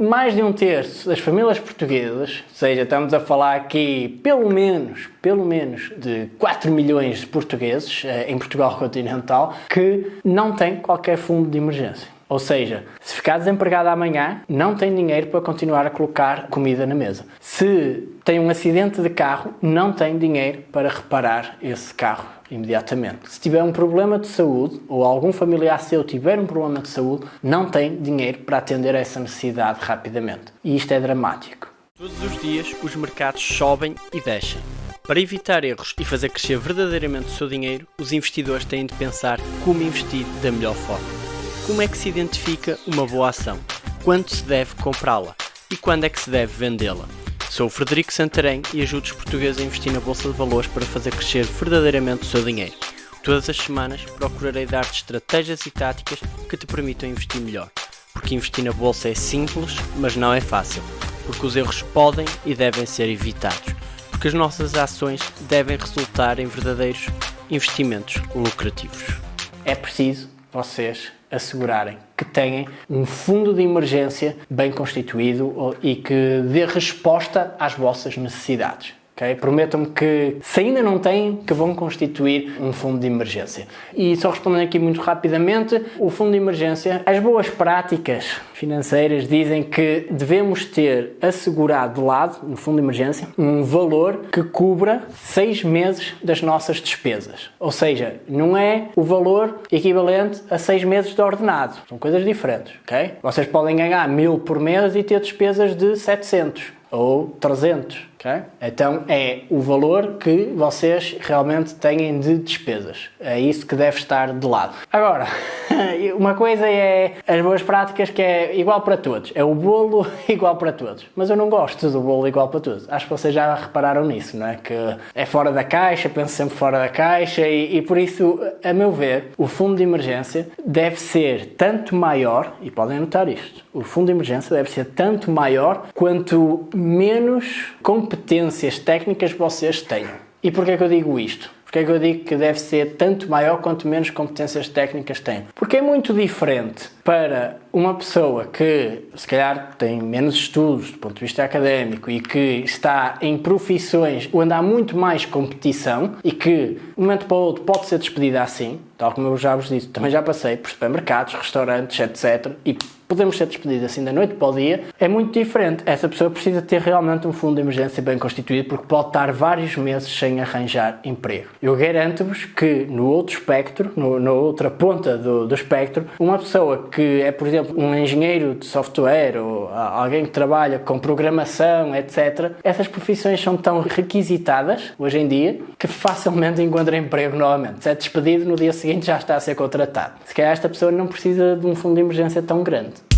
mais de um terço das famílias portuguesas, ou seja, estamos a falar aqui pelo menos, pelo menos de 4 milhões de portugueses eh, em Portugal continental, que não têm qualquer fundo de emergência. Ou seja, se ficar desempregado amanhã, não tem dinheiro para continuar a colocar comida na mesa. Se tem um acidente de carro, não tem dinheiro para reparar esse carro imediatamente. Se tiver um problema de saúde ou algum familiar seu tiver um problema de saúde, não tem dinheiro para atender a essa necessidade rapidamente. E isto é dramático. Todos os dias os mercados sobem e descem. Para evitar erros e fazer crescer verdadeiramente o seu dinheiro, os investidores têm de pensar como investir da melhor forma. Como é que se identifica uma boa ação? Quando se deve comprá-la? E quando é que se deve vendê-la? Sou o Frederico Santarém e ajudo os portugueses a investir na Bolsa de Valores para fazer crescer verdadeiramente o seu dinheiro. Todas as semanas procurarei dar-te estratégias e táticas que te permitam investir melhor. Porque investir na Bolsa é simples, mas não é fácil. Porque os erros podem e devem ser evitados. Porque as nossas ações devem resultar em verdadeiros investimentos lucrativos. É preciso vocês assegurarem que têm um fundo de emergência bem constituído e que dê resposta às vossas necessidades. Prometam-me que, se ainda não têm, que vão constituir um fundo de emergência. E só respondendo aqui muito rapidamente, o fundo de emergência, as boas práticas financeiras dizem que devemos ter assegurado de lado, no fundo de emergência, um valor que cubra seis meses das nossas despesas. Ou seja, não é o valor equivalente a seis meses de ordenado. São coisas diferentes, ok? Vocês podem ganhar mil por mês e ter despesas de 700 ou 300. Okay? Então é o valor que vocês realmente têm de despesas. É isso que deve estar de lado. Agora, uma coisa é as boas práticas que é igual para todos. É o bolo igual para todos. Mas eu não gosto do bolo igual para todos. Acho que vocês já repararam nisso, não é? Que é fora da caixa, penso sempre fora da caixa e, e por isso, a meu ver, o fundo de emergência deve ser tanto maior, e podem anotar isto, o fundo de emergência deve ser tanto maior quanto menos competências técnicas vocês tenham. E porquê é que eu digo isto? Porquê é que eu digo que deve ser tanto maior quanto menos competências técnicas tem? Porque é muito diferente para uma pessoa que, se calhar, tem menos estudos do ponto de vista académico e que está em profissões onde há muito mais competição e que, de um momento para o outro, pode ser despedida assim, tal como eu já vos disse, também já passei por supermercados, restaurantes, etc. E podemos ser despedidos assim da noite para o dia, é muito diferente. Essa pessoa precisa ter realmente um fundo de emergência bem constituído porque pode estar vários meses sem arranjar emprego. Eu garanto-vos que no outro espectro, no, na outra ponta do, do espectro, uma pessoa que é, por exemplo, um engenheiro de software ou alguém que trabalha com programação, etc., essas profissões são tão requisitadas hoje em dia que facilmente encontra emprego novamente. Se é despedido, no dia seguinte já está a ser contratado. Se calhar esta pessoa não precisa de um fundo de emergência tão grande.